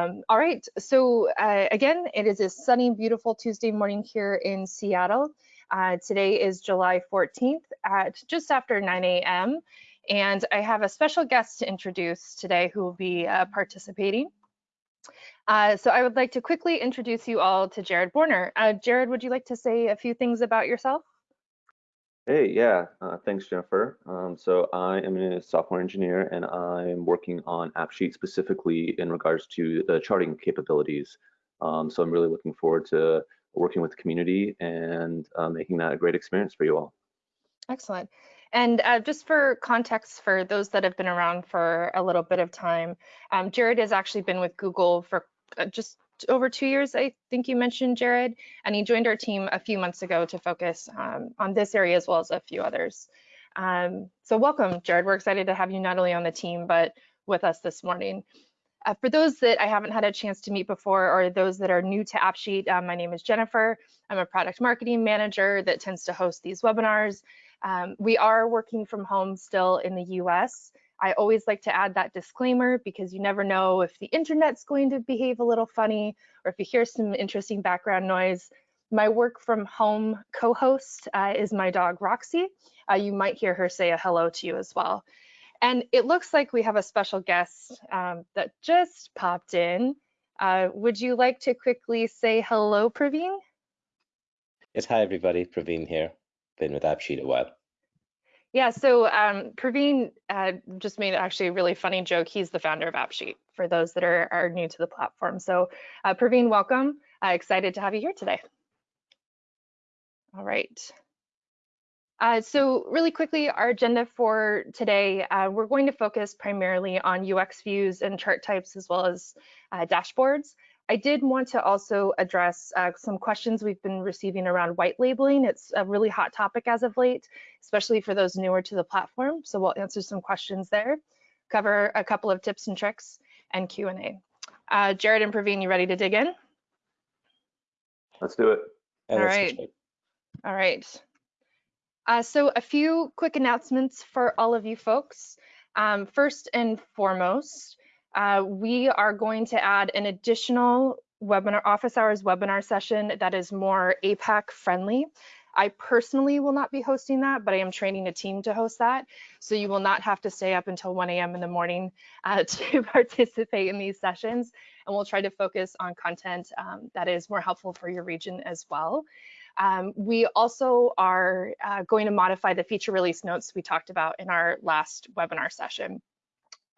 Um, all right, so uh, again, it is a sunny, beautiful Tuesday morning here in Seattle. Uh, today is July 14th at just after 9 a.m. And I have a special guest to introduce today who will be uh, participating. Uh, so I would like to quickly introduce you all to Jared Borner. Uh, Jared, would you like to say a few things about yourself? Hey, yeah, uh, thanks, Jennifer. Um, so I am a software engineer and I'm working on AppSheet specifically in regards to the charting capabilities. Um, so I'm really looking forward to working with the community and uh, making that a great experience for you all. Excellent. And uh, just for context for those that have been around for a little bit of time, um, Jared has actually been with Google for uh, just over two years, I think you mentioned, Jared, and he joined our team a few months ago to focus um, on this area as well as a few others. Um, so welcome, Jared. We're excited to have you not only on the team, but with us this morning. Uh, for those that I haven't had a chance to meet before or those that are new to AppSheet, uh, my name is Jennifer. I'm a product marketing manager that tends to host these webinars. Um, we are working from home still in the US. I always like to add that disclaimer because you never know if the internet's going to behave a little funny or if you hear some interesting background noise. My work from home co-host uh, is my dog Roxy. Uh, you might hear her say a hello to you as well. And it looks like we have a special guest um, that just popped in. Uh, would you like to quickly say hello, Praveen? Yes, hi everybody, Praveen here. Been with AppSheet a while. Yeah, so um, Praveen uh, just made actually a really funny joke. He's the founder of AppSheet for those that are, are new to the platform. So uh, Praveen, welcome. Uh, excited to have you here today. All right. Uh, so really quickly, our agenda for today, uh, we're going to focus primarily on UX views and chart types as well as uh, dashboards. I did want to also address uh, some questions we've been receiving around white labeling. It's a really hot topic as of late, especially for those newer to the platform. So we'll answer some questions there, cover a couple of tips and tricks, and Q&A. Uh, Jared and Praveen, you ready to dig in? Let's do it. Yeah, All right. All right. Uh, so a few quick announcements for all of you folks. Um, first and foremost, uh, we are going to add an additional webinar, office hours webinar session that is more APAC friendly. I personally will not be hosting that, but I am training a team to host that. So you will not have to stay up until 1 a.m. in the morning uh, to participate in these sessions. And we'll try to focus on content um, that is more helpful for your region as well. Um, we also are uh, going to modify the feature release notes we talked about in our last webinar session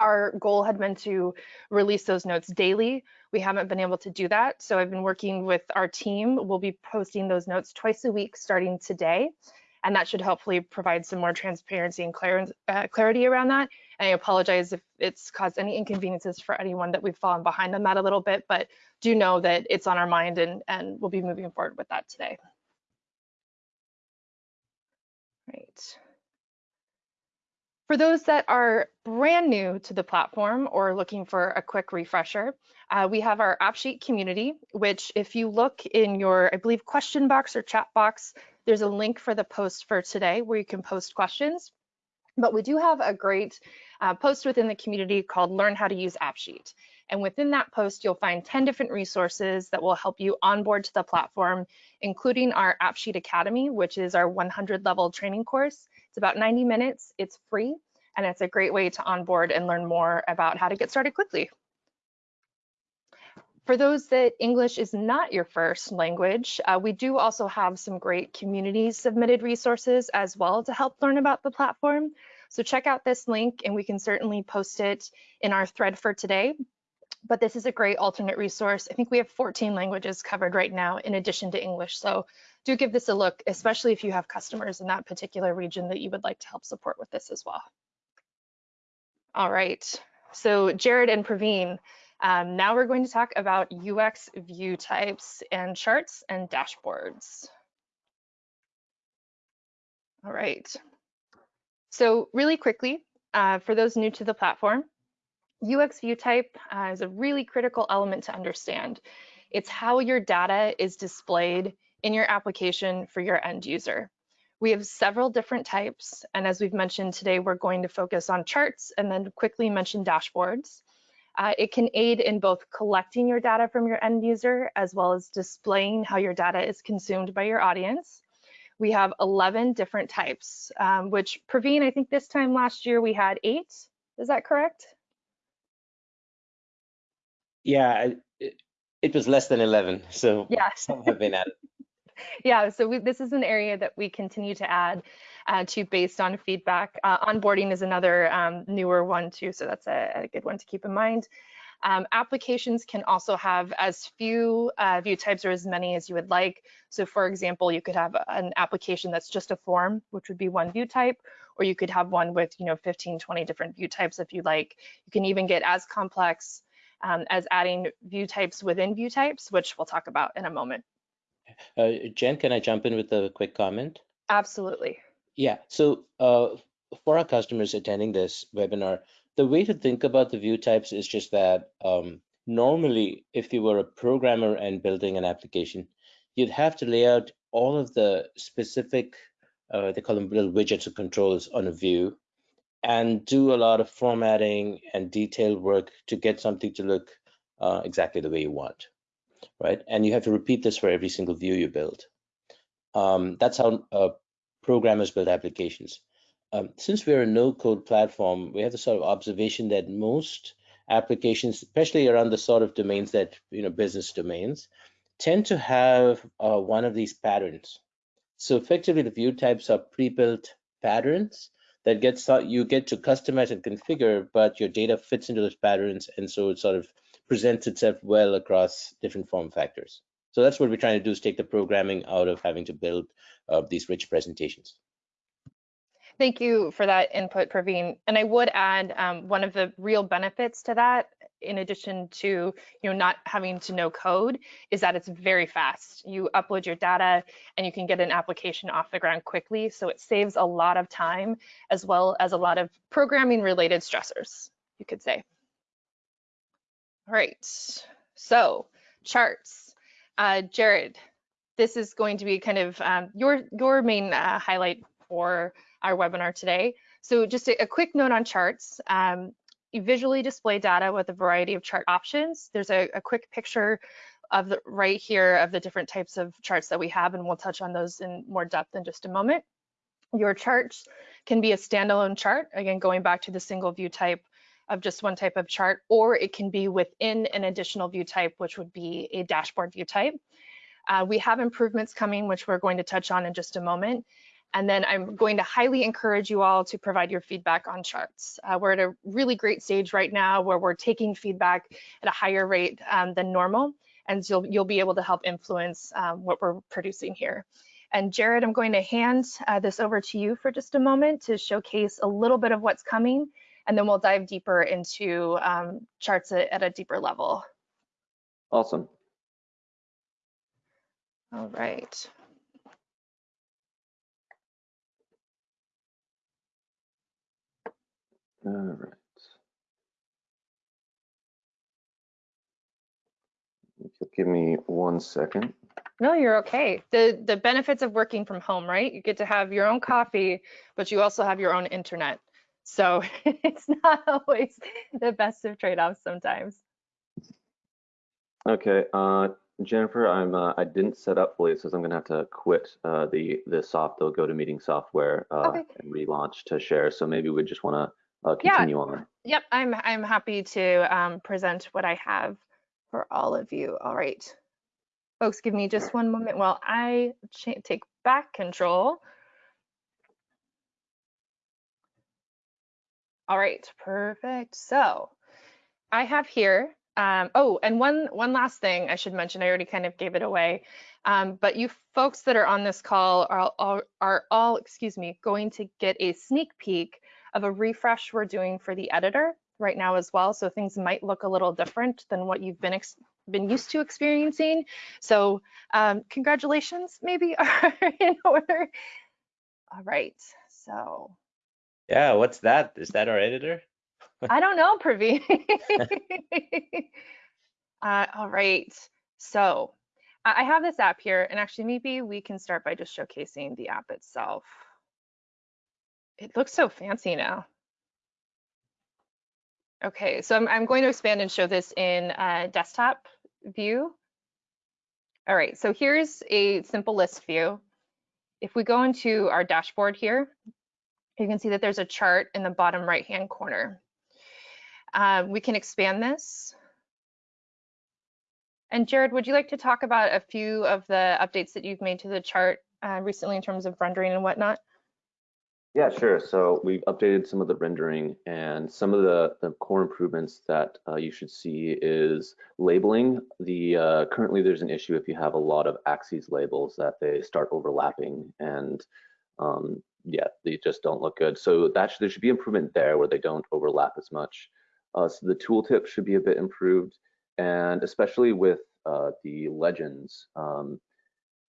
our goal had been to release those notes daily. We haven't been able to do that. So I've been working with our team. We'll be posting those notes twice a week starting today. And that should hopefully provide some more transparency and clar uh, clarity around that. And I apologize if it's caused any inconveniences for anyone that we've fallen behind on that a little bit, but do know that it's on our mind and, and we'll be moving forward with that today. Right. For those that are brand new to the platform or looking for a quick refresher, uh, we have our AppSheet community, which if you look in your, I believe, question box or chat box, there's a link for the post for today where you can post questions. But we do have a great uh, post within the community called Learn How to Use AppSheet. And within that post, you'll find 10 different resources that will help you onboard to the platform, including our AppSheet Academy, which is our 100 level training course. It's about 90 minutes, it's free, and it's a great way to onboard and learn more about how to get started quickly. For those that English is not your first language, uh, we do also have some great community submitted resources as well to help learn about the platform. So check out this link and we can certainly post it in our thread for today. But this is a great alternate resource. I think we have 14 languages covered right now in addition to English. So do give this a look, especially if you have customers in that particular region that you would like to help support with this as well. All right, so Jared and Praveen, um, now we're going to talk about UX view types and charts and dashboards. All right, so really quickly, uh, for those new to the platform, UX view type uh, is a really critical element to understand. It's how your data is displayed in your application for your end user. We have several different types, and as we've mentioned today, we're going to focus on charts and then quickly mention dashboards. Uh, it can aid in both collecting your data from your end user as well as displaying how your data is consumed by your audience. We have 11 different types, um, which Praveen, I think this time last year we had eight. Is that correct? Yeah, it, it was less than 11, so yeah. some have been added. yeah, so we, this is an area that we continue to add uh, to based on feedback. Uh, onboarding is another um, newer one too, so that's a, a, good one to keep in mind. Um, applications can also have as few uh, view types or as many as you would like. So for example, you could have an application that's just a form, which would be one view type, or you could have one with, you know, 15, 20 different view types if you like. You can even get as complex um, as adding view types within view types, which we'll talk about in a moment. Uh, Jen, can I jump in with a quick comment? Absolutely. Yeah, so uh, for our customers attending this webinar, the way to think about the view types is just that um, normally, if you were a programmer and building an application, you'd have to lay out all of the specific, uh, they call them little widgets or controls on a view, and do a lot of formatting and detailed work to get something to look uh, exactly the way you want, right? And you have to repeat this for every single view you build. Um, that's how uh, programmers build applications. Um, since we're a no-code platform, we have the sort of observation that most applications, especially around the sort of domains that, you know, business domains, tend to have uh, one of these patterns. So effectively, the view types are pre-built patterns that gets you get to customize and configure, but your data fits into those patterns, and so it sort of presents itself well across different form factors. So that's what we're trying to do is take the programming out of having to build uh, these rich presentations. Thank you for that input, Praveen. And I would add um, one of the real benefits to that, in addition to you know not having to know code, is that it's very fast. You upload your data and you can get an application off the ground quickly. So it saves a lot of time as well as a lot of programming related stressors, you could say. All right, so charts. Uh, Jared, this is going to be kind of um, your your main uh, highlight for our webinar today. So just a, a quick note on charts. Um, visually display data with a variety of chart options. There's a, a quick picture of the right here of the different types of charts that we have, and we'll touch on those in more depth in just a moment. Your charts can be a standalone chart, again, going back to the single view type of just one type of chart, or it can be within an additional view type, which would be a dashboard view type. Uh, we have improvements coming, which we're going to touch on in just a moment. And then I'm going to highly encourage you all to provide your feedback on charts. Uh, we're at a really great stage right now where we're taking feedback at a higher rate um, than normal, and you'll, you'll be able to help influence um, what we're producing here. And Jared, I'm going to hand uh, this over to you for just a moment to showcase a little bit of what's coming, and then we'll dive deeper into um, charts at, at a deeper level. Awesome. All right. All right. Give me one second. No, you're okay. The the benefits of working from home, right? You get to have your own coffee, but you also have your own internet. So it's not always the best of trade-offs sometimes. Okay, uh, Jennifer, I'm uh, I didn't set up fully, so I'm gonna have to quit uh, the the soft the GoToMeeting software uh, okay. and relaunch to share. So maybe we just want to uh, continue yeah. on. Yep, I'm I'm happy to um, present what I have for all of you. All right, folks, give me just one moment while I take back control. All right, perfect. So I have here. Um, oh, and one one last thing I should mention. I already kind of gave it away. Um, but you folks that are on this call are, are, are all, excuse me, going to get a sneak peek of a refresh we're doing for the editor right now as well. So things might look a little different than what you've been been used to experiencing. So um, congratulations maybe are in order. All right, so. Yeah, what's that? Is that our editor? I don't know, Praveen. uh, all right, so I have this app here and actually maybe we can start by just showcasing the app itself. It looks so fancy now. Okay, so I'm, I'm going to expand and show this in uh, desktop view. All right, so here's a simple list view. If we go into our dashboard here, you can see that there's a chart in the bottom right-hand corner. Uh, we can expand this. And Jared, would you like to talk about a few of the updates that you've made to the chart uh, recently in terms of rendering and whatnot? Yeah, sure. So we've updated some of the rendering and some of the, the core improvements that uh, you should see is labeling. The uh, Currently there's an issue if you have a lot of axes labels that they start overlapping and um, yeah, they just don't look good. So that should, there should be improvement there where they don't overlap as much. Uh, so the tooltip should be a bit improved and especially with uh, the legends, um,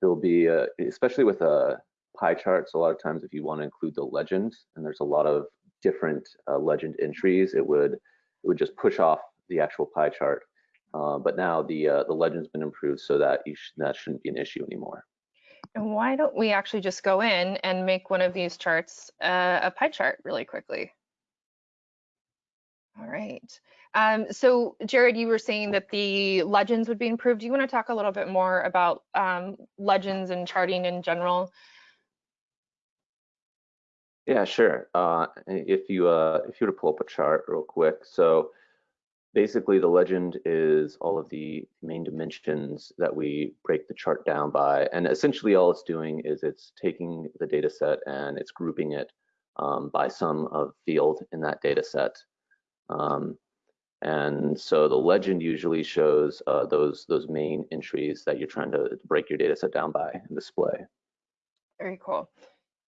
there'll be, especially with a pie charts, a lot of times if you want to include the legend, and there's a lot of different uh, legend entries, it would it would just push off the actual pie chart. Uh, but now the uh, the legend's been improved so that sh that shouldn't be an issue anymore. And why don't we actually just go in and make one of these charts uh, a pie chart really quickly? All right. Um, so Jared, you were saying that the legends would be improved. Do you want to talk a little bit more about um, legends and charting in general? Yeah, sure. Uh, if you uh, if you were to pull up a chart real quick, so basically the legend is all of the main dimensions that we break the chart down by, and essentially all it's doing is it's taking the data set and it's grouping it um, by some of field in that data set. Um, and so the legend usually shows uh, those those main entries that you're trying to break your data set down by and display. Very cool.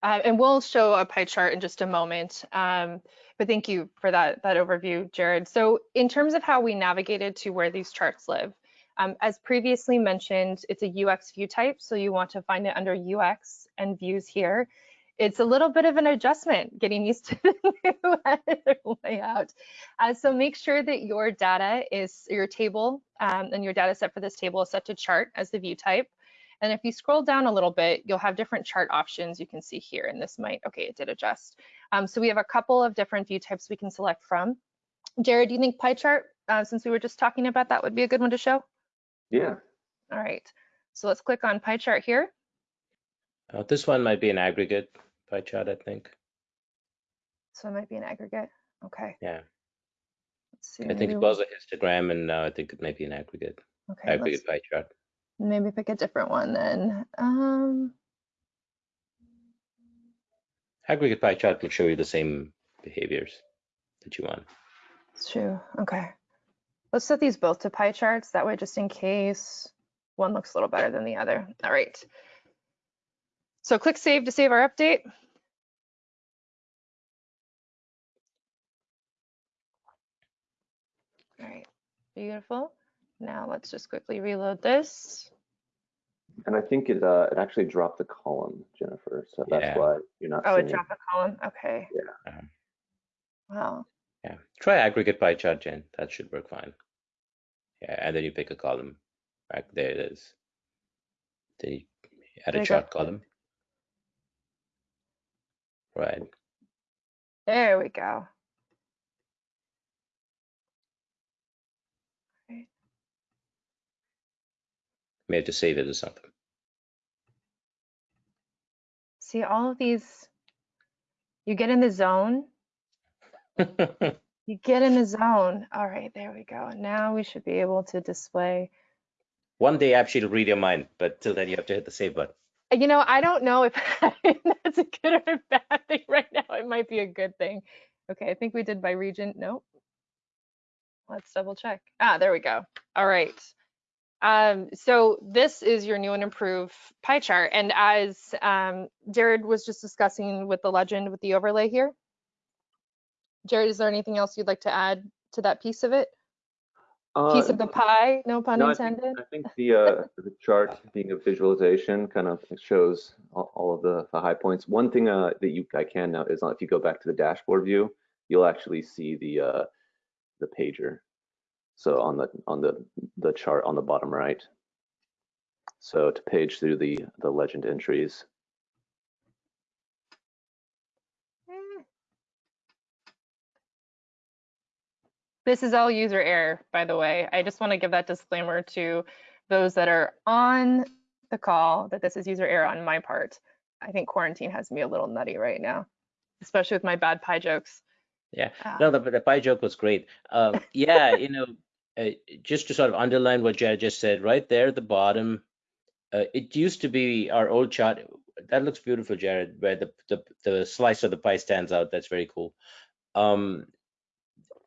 Uh, and we'll show a pie chart in just a moment. Um, but thank you for that, that overview, Jared. So in terms of how we navigated to where these charts live, um, as previously mentioned, it's a UX view type. So you want to find it under UX and views here. It's a little bit of an adjustment getting used to the new layout. Uh, so make sure that your data is your table um, and your data set for this table is set to chart as the view type. And if you scroll down a little bit, you'll have different chart options you can see here. And this might, okay, it did adjust. Um, so we have a couple of different view types we can select from. Jared, do you think pie chart, uh, since we were just talking about that, would be a good one to show? Yeah. All right. So let's click on pie chart here. Uh, this one might be an aggregate pie chart, I think. So it might be an aggregate. Okay. Yeah. Let's see. I think it was a histogram, and now I think it may be an aggregate okay, aggregate pie chart. Maybe pick a different one then. Um, aggregate pie chart will show you the same behaviors that you want. It's true. Okay. Let's set these both to pie charts. That way, just in case one looks a little better than the other. All right. So click save to save our update. All right, beautiful. Now let's just quickly reload this. And I think it uh, it actually dropped the column, Jennifer. So that's Yeah. why you're not. Oh, it seeing dropped the column. Okay. Yeah. Um, Wow. Yeah, try aggregate pie chart, Jen. That should work fine. Yeah, and then you pick a column. Right there it is. Then you add There a you chart column. Right. There we go. May have to save it or something. See all of these, you get in the zone. You get in the zone. All right, there we go. Now we should be able to display. One day AppSheet will read your mind, but till then you have to hit the save button. You know, I don't know if that's a good or a bad thing right now. It might be a good thing. Okay, I think we did by region. Nope. Let's double check. Ah, there we go. All right. Um, so this is your new and improved pie chart. And as um, Jared was just discussing with the legend with the overlay here, Jared, is there anything else you'd like to add to that piece of it? Uh, piece of the pie, no pun no, I think, intended. I think the uh, the chart being a visualization kind of shows all, all of the, the high points. One thing uh, that you I can note is uh, if you go back to the dashboard view, you'll actually see the uh, the pager. So on the on the the chart on the bottom right. So to page through the the legend entries. This is all user error, by the way. I just want to give that disclaimer to those that are on the call that this is user error on my part. I think quarantine has me a little nutty right now, especially with my bad pie jokes. Yeah, Uh, no, the, the pie joke was great. Um, yeah, you know, uh, just to sort of underline what Jared just said, right there at the bottom, uh, it used to be our old chart. That looks beautiful, Jared, where the, the, the slice of the pie stands out. That's very cool. Um,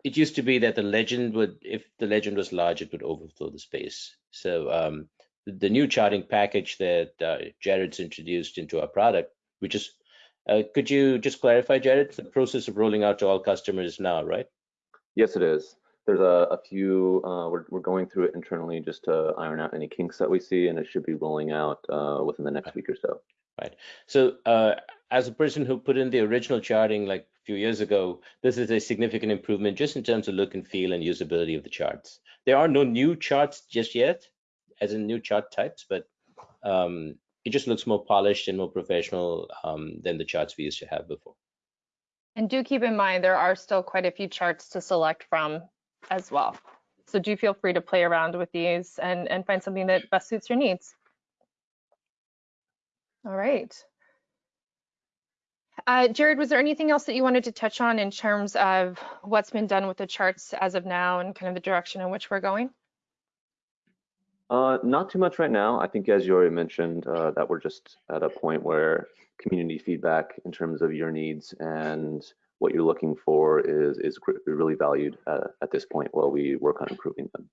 it used to be that the legend would, if the legend was large, it would overflow the space. So um, the, the new charting package that uh, Jared's introduced into our product, which is, uh, could you just clarify, Jared, the process of rolling out to all customers now, right? Yes, it is. There's a, a few, uh, we're, we're going through it internally just to iron out any kinks that we see, and it should be rolling out uh, within the next week or so. Right. So uh, as a person who put in the original charting like a few years ago, this is a significant improvement just in terms of look and feel and usability of the charts. There are no new charts just yet, as in new chart types, but um, it just looks more polished and more professional um, than the charts we used to have before. And do keep in mind, there are still quite a few charts to select from as well. So do feel free to play around with these and, and find something that best suits your needs. All right. Uh, Jared, was there anything else that you wanted to touch on in terms of what's been done with the charts as of now and kind of the direction in which we're going? Uh, not too much right now. I think, as you already mentioned, uh, that we're just at a point where community feedback in terms of your needs and what you're looking for is is really valued uh, at this point while we work on improving them.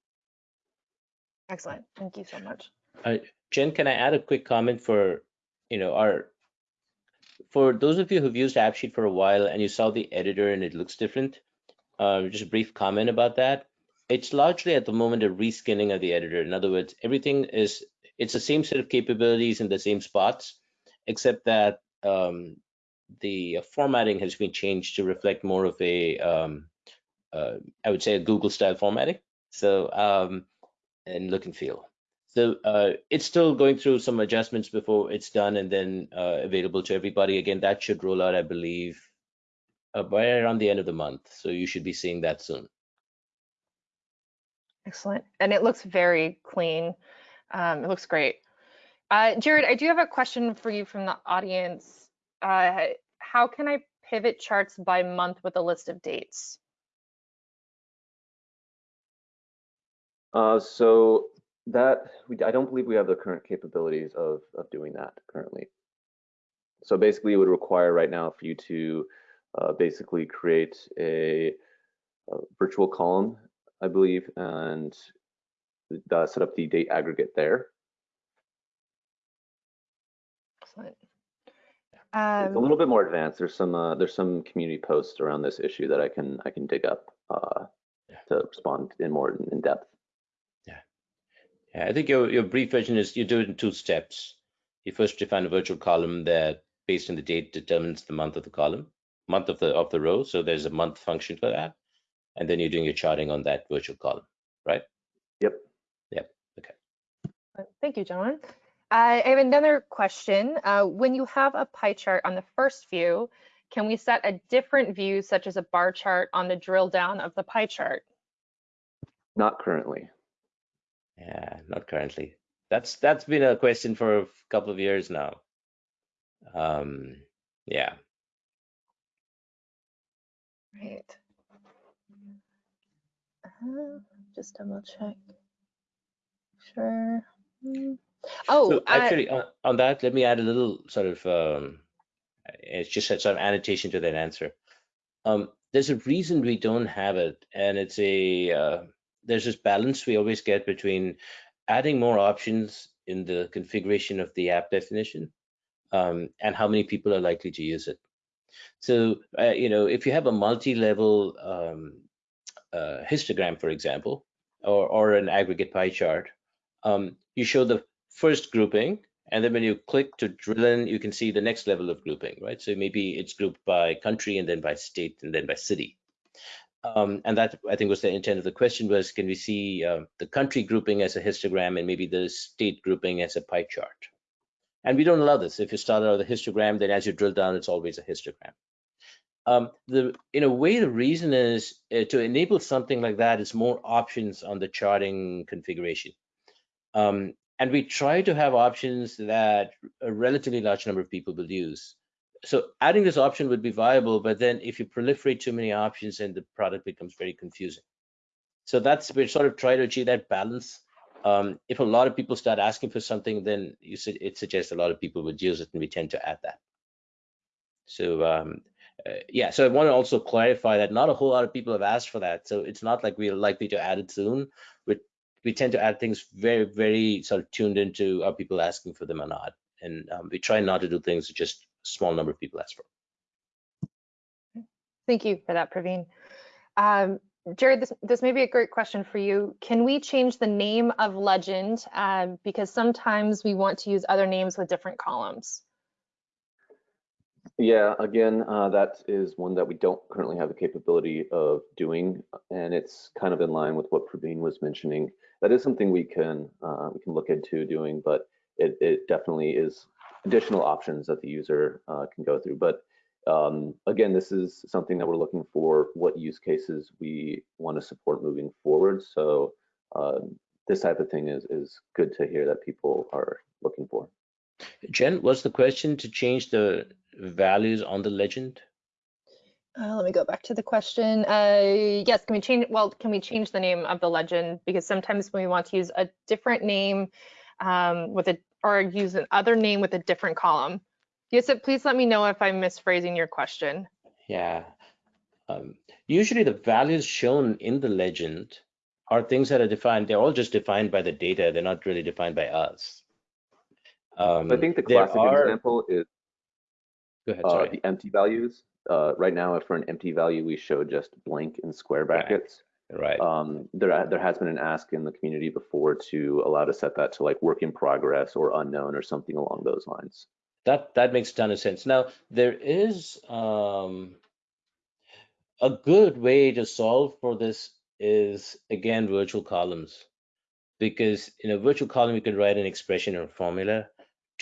Excellent. Thank you so much. Jen, can I add a quick comment for, you know, our, for those of you who've used AppSheet for a while and you saw the editor and it looks different, uh, just a brief comment about that. It's largely at the moment a reskinning of the editor. In other words, everything is, it's the same set of capabilities in the same spots, except that um, the formatting has been changed to reflect more of a, um, uh, I would say a Google style formatting. So, um, and look and feel. So uh, it's still going through some adjustments before it's done and then uh, available to everybody. Again, that should roll out, I believe, uh, by around the end of the month. So you should be seeing that soon. Excellent. And it looks very clean. Um, it looks great. Uh, Jared, I do have a question for you from the audience. Uh, how can I pivot charts by month with a list of dates? Uh, so that we, I don't believe we have the current capabilities of of doing that currently. So basically, it would require right now for you to uh, basically create a, a virtual column, I believe, and uh, set up the date aggregate there. Excellent. It's a Um, little bit more advanced. There's some uh, there's some community posts around this issue that I can I can dig up uh, Yeah. to respond in more in depth. Yeah, Yeah, I think your, your brief version is you do it in two steps. You first define a virtual column that based on the date determines the month of the column, month of the of the row. So there's a month function for that. And then you're doing your charting on that virtual column, right? Yep. Yep. Okay. Thank you, John. I I have another question. Uh, when you have a pie chart on the first view, can we set a different view, such as a bar chart on the drill down of the pie chart? Not currently. Yeah, not currently. That's that's been a question for a couple of years now. Um, yeah. Right. Uh, just double check. Sure. Mm. Oh, So actually, on, on that, let me add a little sort of, um, it's just a sort of annotation to that answer. Um, there's a reason we don't have it, and it's a, uh, there's this balance we always get between adding more options in the configuration of the app definition um, and how many people are likely to use it. So, uh, you know, if you have a multi-level um, uh, histogram, for example, or, or an aggregate pie chart, um, you show the first grouping, and then when you click to drill in, you can see the next level of grouping, right? So maybe it's grouped by country and then by state and then by city. Um, and that I think was the intent of the question was, can we see uh, the country grouping as a histogram and maybe the state grouping as a pie chart? And we don't allow this. If you start out with a histogram, then as you drill down, it's always a histogram. Um, the in a way, the reason is uh, to enable something like that is more options on the charting configuration. Um, and we try to have options that a relatively large number of people will use. So adding this option would be viable, but then if you proliferate too many options, then the product becomes very confusing. So that's we're sort of try to achieve that balance. Um, if a lot of people start asking for something, then you it suggests a lot of people would use it, and we tend to add that. So um, uh, yeah, so I want to also clarify that not a whole lot of people have asked for that. So it's not like we're likely to add it soon. We we tend to add things very very sort of tuned into are people asking for them or not, and um, we try not to do things that just a small number of people ask for. Thank you for that, Praveen. Um, Jared, this, this may be a great question for you. Can we change the name of legend? Um, because sometimes we want to use other names with different columns. Yeah, again, uh, that is one that we don't currently have the capability of doing, and it's kind of in line with what Praveen was mentioning. That is something we can uh, we can look into doing, but it, it definitely is additional options that the user uh, can go through. But um, again, this is something that we're looking for what use cases we want to support moving forward. So uh, this type of thing is, is good to hear that people are looking for. Jen, was the question to change the values on the legend? Uh, let me go back to the question. Uh, yes, can we change? Well, can we change the name of the legend? Because sometimes when we want to use a different name um, with a or use another name with a different column, Yes, please let me know if I'm misphrasing your question. Yeah. Um, usually the values shown in the legend are things that are defined. They're all just defined by the data. They're not really defined by us. Um, I think the classic are... example is ahead, uh, the empty values. Uh, right now, for an empty value, we show just blank in square brackets. Right. Um, there, there has been an ask in the community before to allow to set that to like work in progress or unknown or something along those lines. That that makes a ton of sense. Now there is um, a good way to solve for this is again virtual columns, because in a virtual column you can write an expression or formula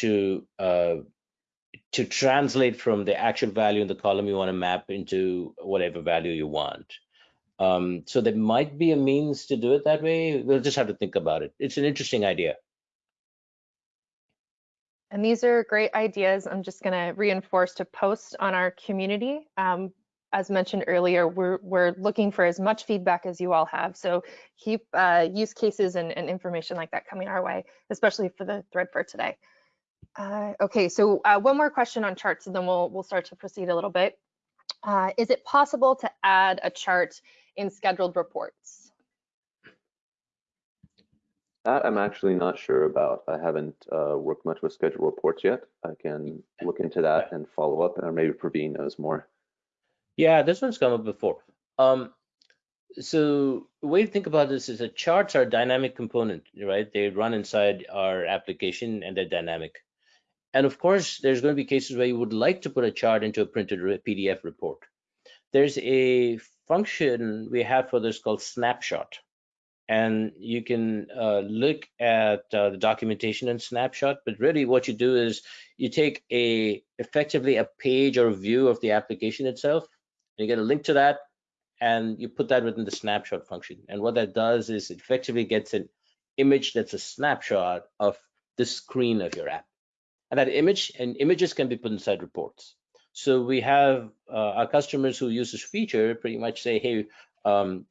to uh, to translate from the actual value in the column you want to map into whatever value you want. Um, so there might be a means to do it that way. We'll just have to think about it. It's an interesting idea. And these are great ideas. I'm just going to reinforce to post on our community. Um, as mentioned earlier, we're, we're looking for as much feedback as you all have. So keep uh, use cases and, and, information like that coming our way, especially for the thread for today. Uh, okay, so uh, one more question on charts and then we'll, we'll start to proceed a little bit. Uh, is it possible to add a chart in scheduled reports? That I'm actually not sure about. I haven't uh, worked much with scheduled reports yet. I can look into that and follow up, or maybe Praveen knows more. Yeah, this one's come up before. Um, so the way to think about this is that charts are a dynamic component, right? They run inside our application and they're dynamic. And of course, there's going to be cases where you would like to put a chart into a printed PDF report. There's a function we have for this called snapshot. And you can uh, look at uh, the documentation and snapshot but really what you do is you take a effectively a page or view of the application itself. And you get a link to that and you put that within the snapshot function. And what that does is it effectively gets an image that's a snapshot of the screen of your app and that image and images can be put inside reports so we have uh, our customers who use this feature pretty much say hey um,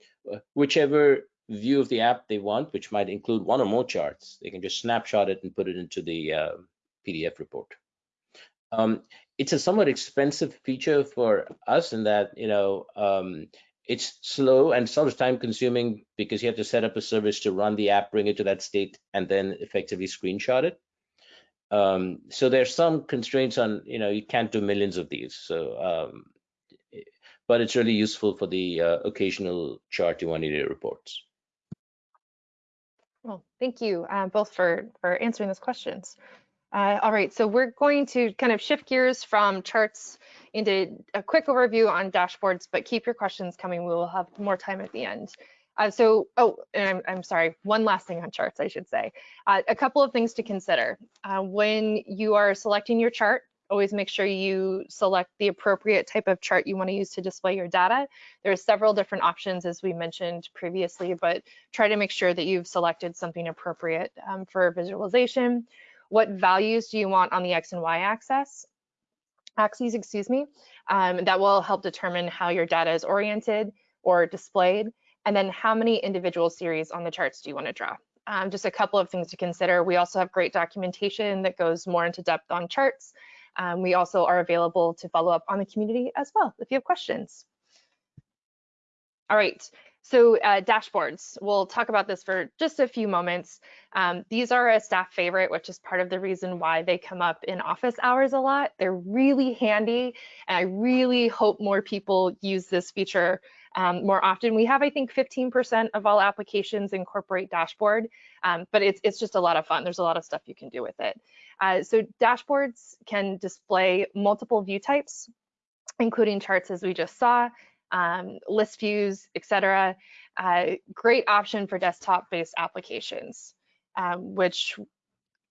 whichever view of the app they want, which might include one or more charts. They can just snapshot it and put it into the uh, PDF report. Um, it's a somewhat expensive feature for us in that, you know, um, it's slow and sort time consuming because you have to set up a service to run the app, bring it to that state, and then effectively screenshot it. Um, so there's some constraints on, you know, you can't do millions of these. So, um, but it's really useful for the uh, occasional chart you want in your reports. Well, thank you uh, both for, for answering those questions. Uh, all right, so we're going to kind of shift gears from charts into a quick overview on dashboards, but keep your questions coming. We will have more time at the end. Uh, so, oh, I'm, I'm, sorry, one last thing on charts, I should say. Uh, a couple of things to consider. Uh, when you are selecting your chart, always make sure you select the appropriate type of chart you want to use to display your data. There are several different options as we mentioned previously, but try to make sure that you've selected something appropriate um, for visualization. What values do you want on the X and Y axis? Axes, excuse me. Um, that will help determine how your data is oriented or displayed. And then how many individual series on the charts do you want to draw? Um, just a couple of things to consider. We also have great documentation that goes more into depth on charts. Um, we also are available to follow up on the community as well if you have questions. All right, so uh, dashboards, we'll talk about this for just a few moments. Um, these are a staff favorite, which is part of the reason why they come up in office hours a lot. They're really handy, and I really hope more people use this feature um, more often. We have, I think, 15% of all applications incorporate dashboard, um, but it's, it's just a lot of fun. There's a lot of stuff you can do with it. Uh, so dashboards can display multiple view types, including charts as we just saw, um, list views, etc. Uh, great option for desktop-based applications, um, which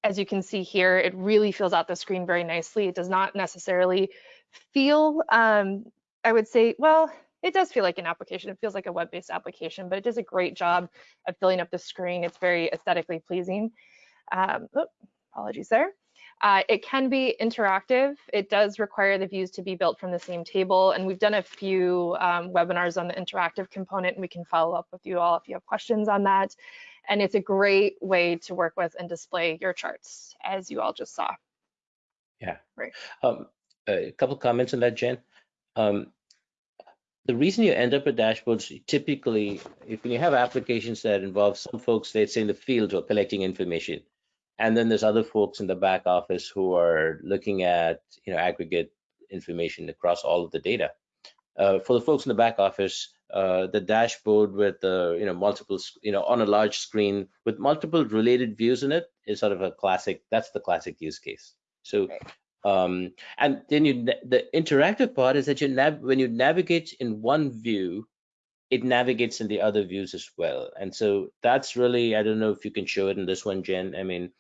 as you can see here, it really fills out the screen very nicely. It does not necessarily feel, um, I would say, well, it does feel like an application. It feels like a web-based application, but it does a great job of filling up the screen. It's very aesthetically pleasing. Um, oh, apologies there. Uh, it can be interactive. It does require the views to be built from the same table. And we've done a few um, webinars on the interactive component and we can follow up with you all if you have questions on that. And it's a great way to work with and display your charts as you all just saw. Yeah. Right. Um, a couple comments on that, Jen. Um, the reason you end up with dashboards typically, if you have applications that involve some folks, let's say in the field who are collecting information, and then there's other folks in the back office who are looking at you know aggregate information across all of the data. Uh, for the folks in the back office, uh, the dashboard with the you know multiple you know on a large screen with multiple related views in it is sort of a classic. That's the classic use case. So um, and then you the interactive part is that you nav when you navigate in one view, it navigates in the other views as well. And so that's really I don't know if you can show it in this one, Jen. I mean,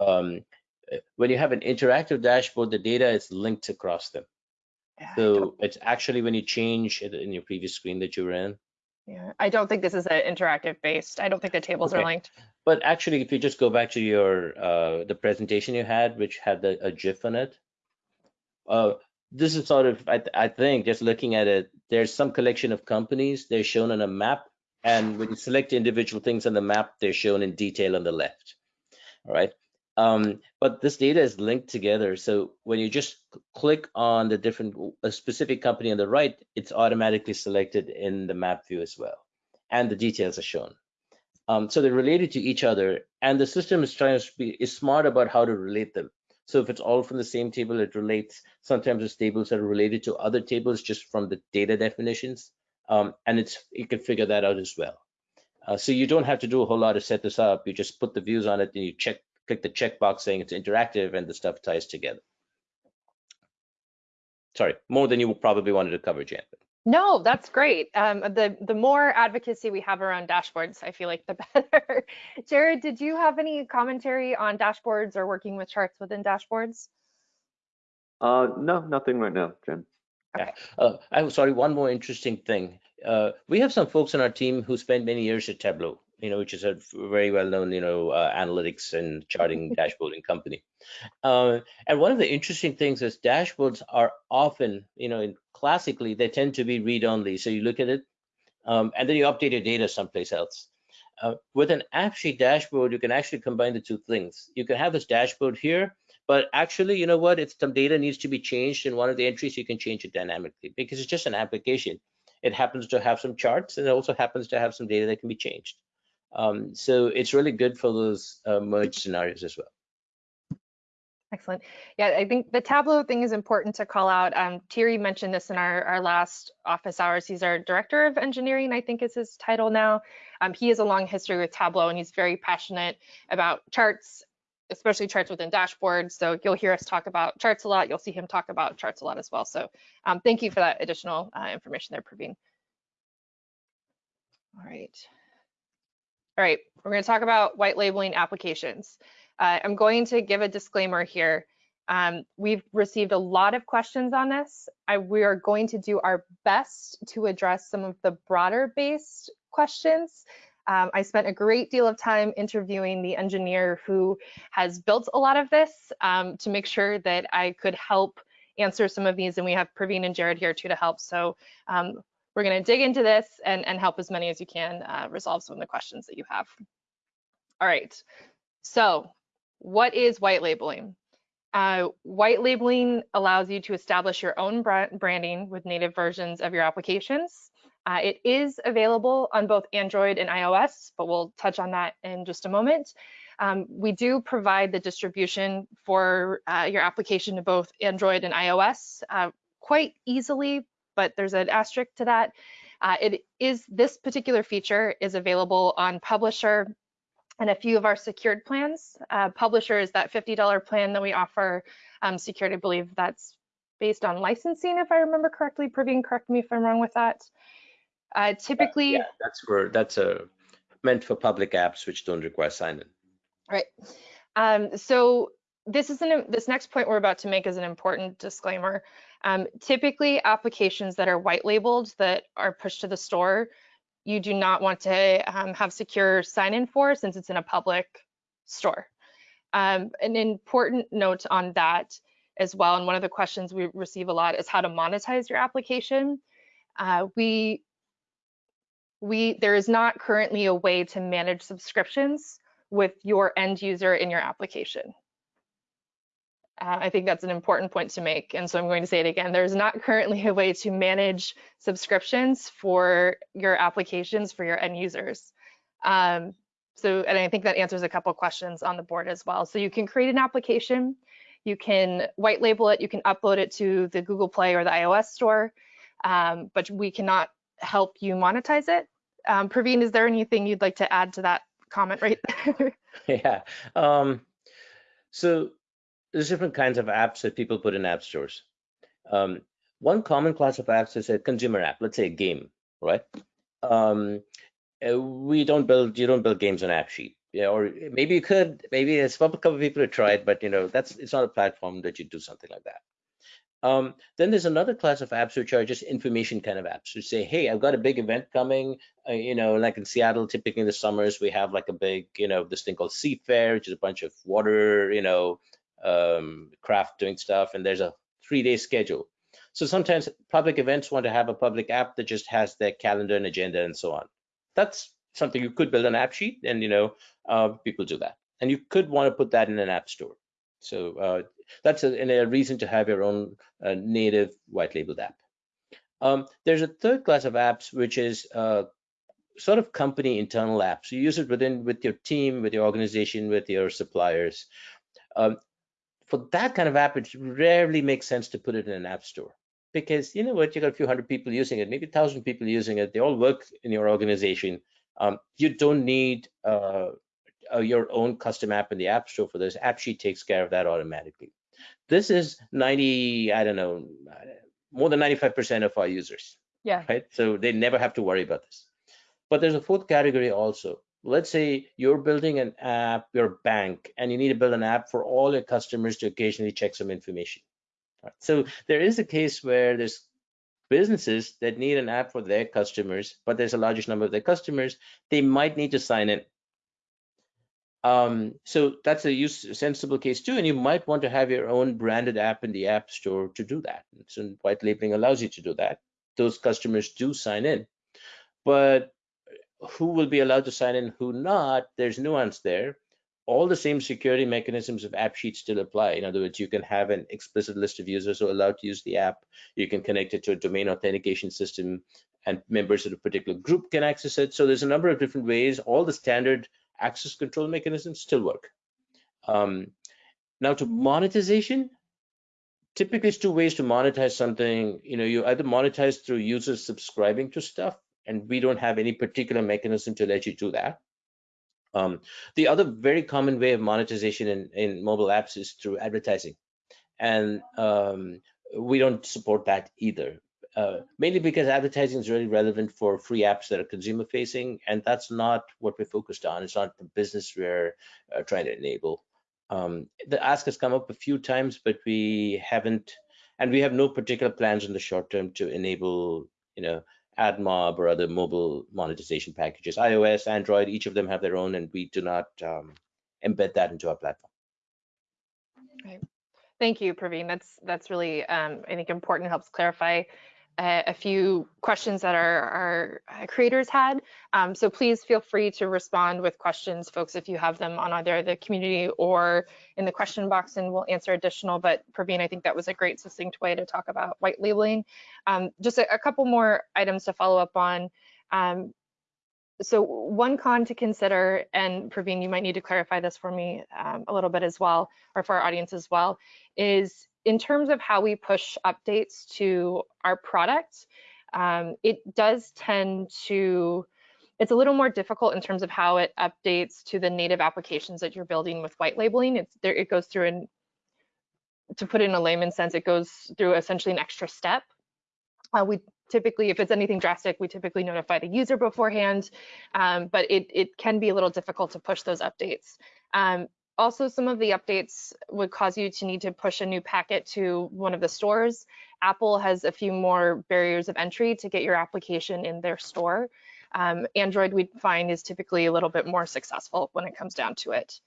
um, eh, when you have an interactive dashboard, the data is linked across them. So it's actually when you change it in your previous screen that you were in. Yeah, I don't think this is an interactive based. I don't think the tables are linked. But actually, if you just go back to your uh, the presentation you had, which had the, a GIF on it, uh, this is sort of I, th- I think just looking at it, there's some collection of companies. They're shown on a map, and when you select individual things on the map, they're shown in detail on the left. All right. Um, but this data is linked together. So when you just click on the different a specific company on the right, it's automatically selected in the map view as well, and the details are shown. Um, so they're related to each other, and the system is trying to be is smart about how to relate them. So if it's all from the same table, it relates. Sometimes it's tables that are related to other tables just from the data definitions, um, and it's you can figure that out as well. Uh, so you don't have to do a whole lot to set this up. You just put the views on it, and you check click the checkbox saying it's interactive, and the stuff ties together. Sorry, more than you probably wanted to cover, Jan. No, that's great. Um, the the more advocacy we have around dashboards, I feel like the better. Jared, did you have any commentary on dashboards or working with charts within dashboards? Uh, no, nothing right now, Jen. Okay. Uh, I'm sorry, one more interesting thing. Uh, we have some folks on our team who spent many years at Tableau, you know, which is a very well-known, you know, uh, analytics and charting dashboarding company. Uh, and one of the interesting things is dashboards are often, you know, in, classically they tend to be read-only. So you look at it, um, and then you update your data someplace else. Uh, with an AppSheet dashboard, you can actually combine the two things. You can have this dashboard here, but actually, you know what? If some data needs to be changed in one of the entries, you can change it dynamically because it's just an application. It happens to have some charts and it also happens to have some data that can be changed. Um, so it's really good for those uh, merge scenarios as well. Excellent. Yeah, I think the Tableau thing is important to call out. Um, Thierry mentioned this in our, our last office hours. He's our director of engineering, I think is his title now. Um, he has a long history with Tableau and he's very passionate about charts, especially charts within dashboards. So you'll hear us talk about charts a lot. You'll see him talk about charts a lot as well. So um, thank you for that additional uh, information there, Praveen. All right. All right, we're going to talk about white labeling applications. Uh, I'm going to give a disclaimer here. Um, we've received a lot of questions on this. I, we are going to do our best to address some of the broader based questions. Um, I spent a great deal of time interviewing the engineer who has built a lot of this um, to make sure that I could help answer some of these. And we have Praveen and Jared here too to help. So um, we're going to dig into this and, and help as many as you can uh, resolve some of the questions that you have. All right. So what is white labeling? Uh, white labeling allows you to establish your own branding with native versions of your applications. Uh, it is available on both Android and iOS, but we'll touch on that in just a moment. Um, we do provide the distribution for uh, your application to both Android and iOS uh, quite easily, but there's an asterisk to that. Uh, it is this particular feature is available on Publisher and a few of our secured plans. Uh, Publisher is that $50 plan that we offer. Um, secured, I believe that's based on licensing, if I remember correctly. Praveen, correct me if I'm wrong with that. Uh, typically, yeah, that's for that's a meant for public apps which don't require sign-in. Right. Um, so this is an this next point we're about to make is an important disclaimer. Um, typically, applications that are white labeled that are pushed to the store, you do not want to um, have secure sign-in for since it's in a public store. Um, an important note on that as well, and one of the questions we receive a lot is how to monetize your application. Uh, we we there is not currently a way to manage subscriptions with your end user in your application. Uh, I think that's an important point to make. And so I'm going to say it again. There's not currently a way to manage subscriptions for your applications for your end users. Um, so, and I think that answers a couple questions on the board as well. So you can create an application, you can white label it, you can upload it to the Google Play or the iOS store, um, but we cannot help you monetize it. Um, Praveen, is there anything you'd like to add to that comment right there? yeah. Um, so there's different kinds of apps that people put in app stores. Um, one common class of apps is a consumer app, let's say a game, right? Um, uh, we don't build, you don't build games on AppSheet. Yeah, or maybe you could, maybe there's a couple of people who tried, but you know, that's, it's not a platform that you do something like that. Um, then there's another class of apps which are just information kind of apps, which say, hey, I've got a big event coming. Uh, you know, like in Seattle, typically in the summers, we have like a big, you know, this thing called Seafair, which is a bunch of water, you know, um, craft doing stuff, and there's a three-day schedule. So sometimes public events want to have a public app that just has their calendar and agenda and so on. That's something you could build an AppSheet, and you know, uh, people do that. And you could want to put that in an app store. So uh, that's a, a, reason to have your own uh, native white labeled app. Um, there's a third class of apps, which is uh, sort of company internal apps. You use it within with your team, with your organization, with your suppliers. Um, for that kind of app, it rarely makes sense to put it in an app store because you know what, you got a few hundred people using it, maybe a thousand people using it. They all work in your organization. Um, you don't need uh, uh, your own custom app in the app store for this. AppSheet takes care of that automatically. This is 90, I don't know, more than 95% of our users. Yeah. Right. So they never have to worry about this. But there's a fourth category also. Let's say you're building an app, your bank, and you need to build an app for all your customers to occasionally check some information. Right. So there is a case where there's businesses that need an app for their customers, but there's a largest number of their customers, they might need to sign in. Um, so that's a use, sensible case too, and you might want to have your own branded app in the app store to do that. So white labeling allows you to do that. Those customers do sign in, but who will be allowed to sign in, who not? There's nuance there. All the same security mechanisms of AppSheet still apply. In other words, you can have an explicit list of users who are allowed to use the app. You can connect it to a domain authentication system, and members of a particular group can access it. So there's a number of different ways. All the standard access control mechanisms still work. Um, now to monetization, typically it's two ways to monetize something. You know, you either monetize through users subscribing to stuff, and we don't have any particular mechanism to let you do that. Um, the other very common way of monetization in, in mobile apps is through advertising. And um, we don't support that either uh, mainly because advertising is really relevant for free apps that are consumer facing, and that's not what we're focused on. It's not the business we're uh, trying to enable. Um, the ask has come up a few times, but we haven't, and we have no particular plans in the short term to enable, you know, AdMob or other mobile monetization packages. iOS, Android, each of them have their own, and we do not um, embed that into our platform. Right. Thank you, Praveen. That's that's really, um, I think, important. Helps clarify uh, a few questions that our, our uh, creators had. Um, so please feel free to respond with questions, folks, if you have them on either the community or in the question box, and we'll answer additional. But Praveen, I think that was a great succinct way to talk about white labeling. Um, just a, a, couple more items to follow up on. Um, so one con to consider, and Praveen, you might need to clarify this for me um, a little bit as well, or for our audience as well, is in terms of how we push updates to our product, um, it does tend to, it's a little more difficult in terms of how it updates to the native applications that you're building with white labeling. It's there, it goes through and to put it in a layman sense, it goes through essentially an extra step. Uh, we typically, if it's anything drastic, we typically notify the user beforehand, um, but it, it can be a little difficult to push those updates. Um, also, some of the updates would cause you to need to push a new packet to one of the stores. Apple has a few more barriers of entry to get your application in their store. Um, Android, we find, is typically a little bit more successful when it comes down to it.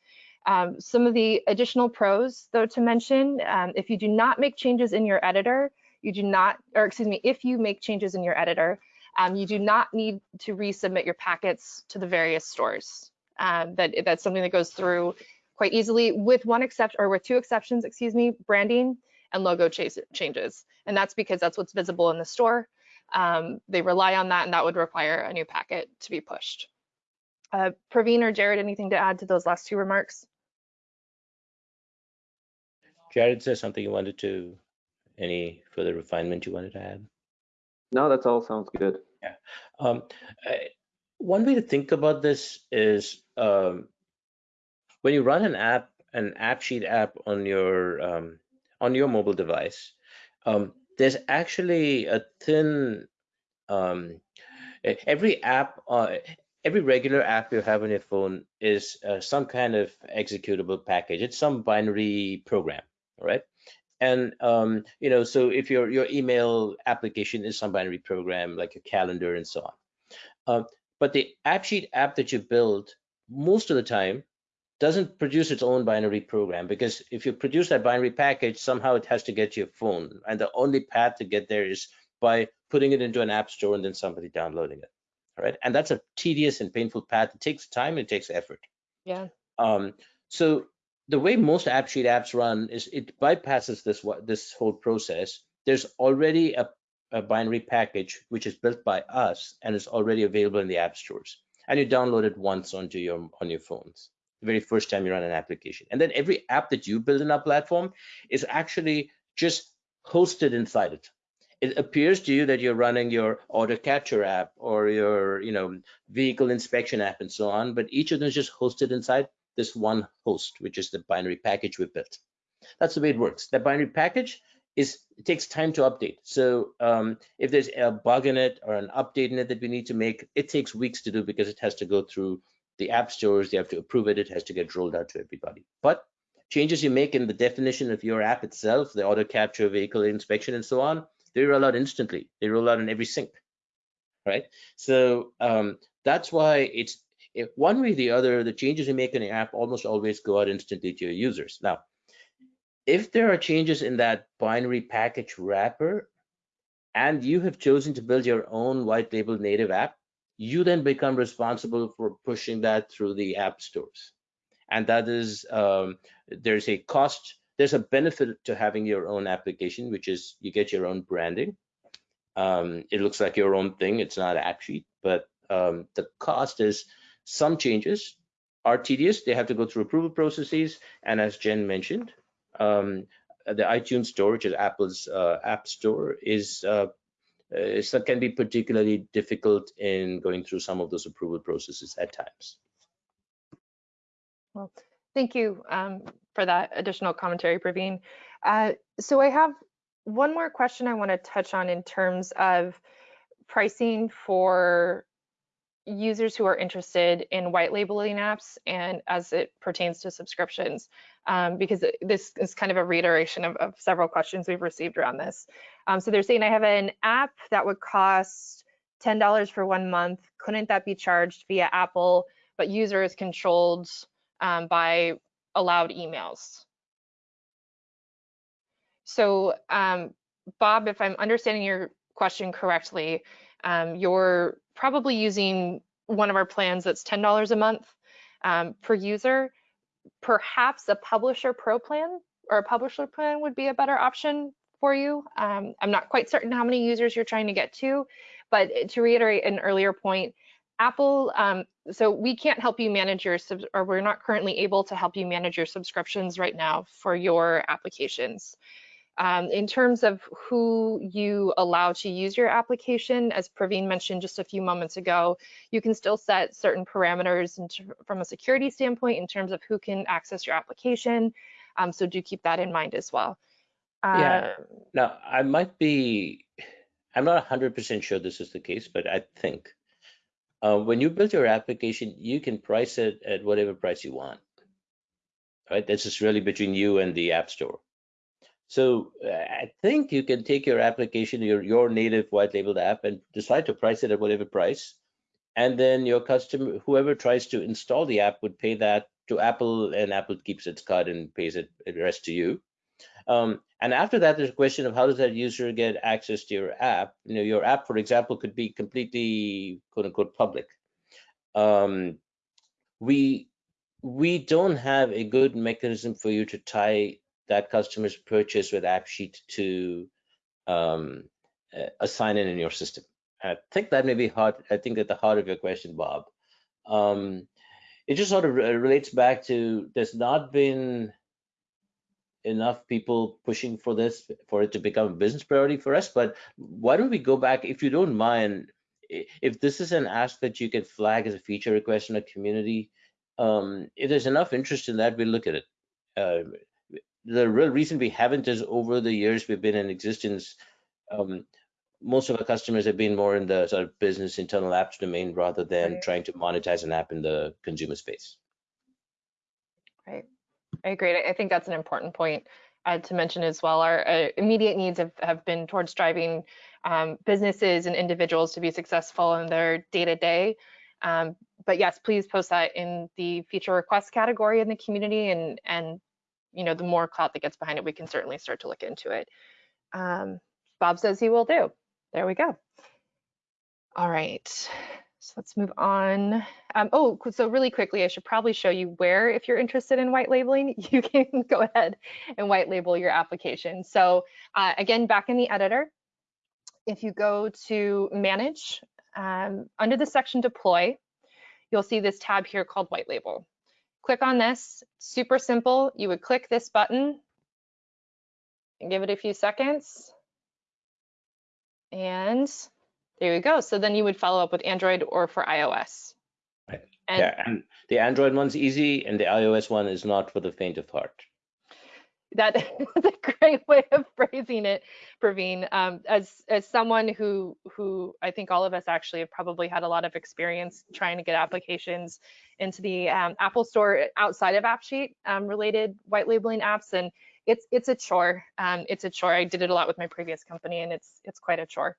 Um, some of the additional pros, though, to mention, um, if you do not make changes in your editor, you do not, or excuse me, if you make changes in your editor, um, you do not need to resubmit your packets to the various stores. Um, that that's something that goes through quite easily with one exception or with two exceptions, excuse me, branding and logo changes. And that's because that's what's visible in the store. Um, they rely on that and that would require a new packet to be pushed. Uh, Praveen or Jared, anything to add to those last two remarks? Jared says something you wanted to, any further refinement you wanted to add? No, that's all sounds good. Yeah. Um, I, one way to think about this is um, when you run an app, an AppSheet app on your um, on your mobile device, um, there's actually a thin um, every app uh, every regular app you have on your phone is uh, some kind of executable package. It's some binary program right? And um, you know so if your your email application is some binary program like your calendar and so on. Uh, but the AppSheet app that you build most of the time doesn't produce its own binary program because if you produce that binary package, somehow it has to get to your phone. And the only path to get there is by putting it into an app store and then somebody downloading it. All right. And that's a tedious and painful path. It takes time, it takes effort. Yeah. Um, so the way most AppSheet apps run is it bypasses this this whole process. There's already a, a binary package which is built by us and is already available in the app stores. And you download it once onto your on your phones very first time you run an application. And then every app that you build in our platform is actually just hosted inside it. It appears to you that you're running your order capture app or your, you know, vehicle inspection app and so on, but each of them is just hosted inside this one host, which is the binary package we built. That's the way it works. That binary package is it takes time to update. So um, if there's a bug in it or an update in it that we need to make, it takes weeks to do because it has to go through the app stores, they have to approve it, it has to get rolled out to everybody. But changes you make in the definition of your app itself, the order capture, vehicle inspection, and so on, they roll out instantly. They roll out in every sync, right? So um, that's why it's one way or the other, the changes you make in the app almost always go out instantly to your users. Now, if there are changes in that binary package wrapper, and you have chosen to build your own white label native app, you then become responsible for pushing that through the app stores. And that is, um, there's a cost, there's a benefit to having your own application, which is you get your own branding. Um, it looks like your own thing, it's not AppSheet, but um, the cost is some changes are tedious. They have to go through approval processes. And as Jen mentioned, um, the iTunes store, which is Apple's uh, app store, is uh, uh, so can be particularly difficult in going through some of those approval processes at times. Well, thank you um, for that additional commentary, Praveen. Uh, so I have one more question I want to touch on in terms of pricing for users who are interested in white labeling apps and as it pertains to subscriptions, um, because this is kind of a reiteration of, of several questions we've received around this. Um, so they're saying I have an app that would cost $10 for one month. Couldn't that be charged via Apple, but user is controlled um, by allowed emails? So um, Bob, if I'm understanding your question correctly, um, you're probably using one of our plans that's $10 a month um, per user. Perhaps a publisher pro plan or a publisher plan would be a better option for you. Um, I'm not quite certain how many users you're trying to get to, but to reiterate an earlier point, Apple, um, so we can't help you manage your, or we're not currently able to help you manage your subscriptions right now for your applications. Um, in terms of who you allow to use your application, as Praveen mentioned just a few moments ago, you can still set certain parameters from a security standpoint in terms of who can access your application. Um, so do keep that in mind as well. Yeah. Um, now, I might be, I'm not 100% sure this is the case, but I think uh, when you build your application, you can price it at whatever price you want. Right? This is really between you and the App Store. So uh, I think you can take your application, your, your native white labeled app and decide to price it at whatever price. And then your customer, whoever tries to install the app would pay that to Apple and Apple keeps its cut and pays it the rest to you. Um, and after that, there's a question of how does that user get access to your app? You know, your app, for example, could be completely quote unquote public. Um, we we don't have a good mechanism for you to tie that customer's purchase with AppSheet to um, assign it in your system? I think that may be hard. I think at the heart of your question, Bob. Um, it just sort of relates back to there's not been enough people pushing for this for it to become a business priority for us. But why don't we go back, if you don't mind, if this is an ask that you can flag as a feature request in a community, um, if there's enough interest in that, we'll look at it. Uh, the real reason we haven't is over the years we've been in existence, um, most of our customers have been more in the sort of business internal apps domain rather than right. trying to monetize an app in the consumer space. Right. I agree. I think that's an important point uh, to mention as well. Our uh, immediate needs have, have been towards driving um, businesses and individuals to be successful in their day-to-day. Um, but yes, please post that in the feature request category in the community and, and you know, the more clout that gets behind it, we can certainly start to look into it. Um, Bob says he will do. There we go. All right, so let's move on. Um, oh, so really quickly, I should probably show you where, if you're interested in white labeling, you can go ahead and white label your application. So uh, again, back in the editor, if you go to manage, um, under the section deploy, you'll see this tab here called white label click on this, super simple. You would click this button and give it a few seconds. And there you go. So then you would follow up with Android or for iOS. Right. And yeah, and the Android one's easy and the iOS one is not for the faint of heart that is a great way of phrasing it, Praveen. Um, as as someone who who I think all of us actually have probably had a lot of experience trying to get applications into the um, Apple Store outside of AppSheet um, related white labeling apps, and it's it's a chore. Um, it's a chore. I did it a lot with my previous company, and it's it's quite a chore.